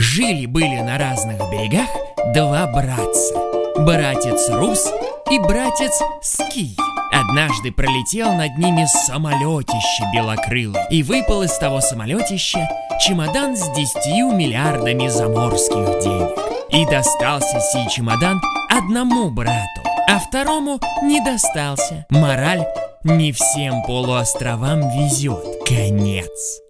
Жили-были на разных берегах два братца. Братец Рус и братец Ский. Однажды пролетел над ними самолетище белокрылый и выпал из того самолетища чемодан с десятью миллиардами заморских денег. И достался сей чемодан одному брату, а второму не достался. Мораль – не всем полуостровам везет. Конец.